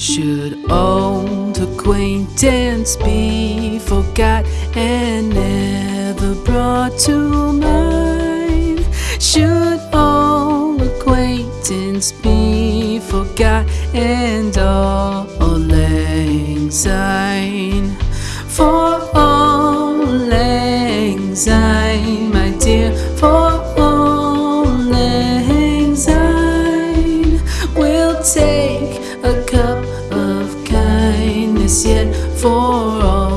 Should old acquaintance be forgot and never brought to mind? Should old acquaintance be forgot and auld lang syne? For auld lang syne, my dear, for for all.